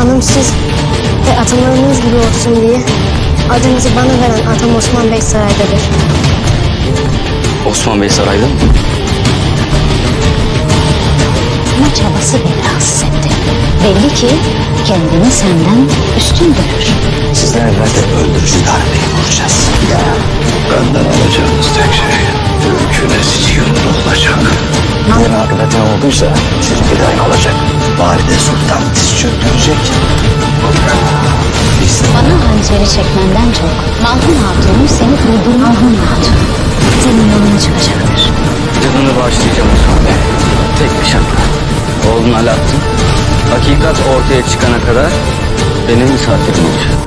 anımsız ve atımlarınız gibi olsun diye adınızı bana veren atam Osman Bey saraydadır. Osman Bey sarayda mı? Ama çabası beni rahatsız etti. Belli ki kendini senden üstün görür. Sizden evvel de öldürücü darbeyi vuracağız. Benden alacağınız tek şey mümküne yılda olacak. Bunun akıbeti ne olduysa sizinki de aynı olacak. Valide Sultan diz çöktürecek. Biz Bana hançeri çekmenden çok Malhun Hatun'un seni durdurma Malhun Hatun. Senin yolunu çıkacaktır. Canını bağışlayacağım Osman Bey. Tek bir şartla. Oğlun Alaaddin, hakikat ortaya çıkana kadar benim misafirim olacak.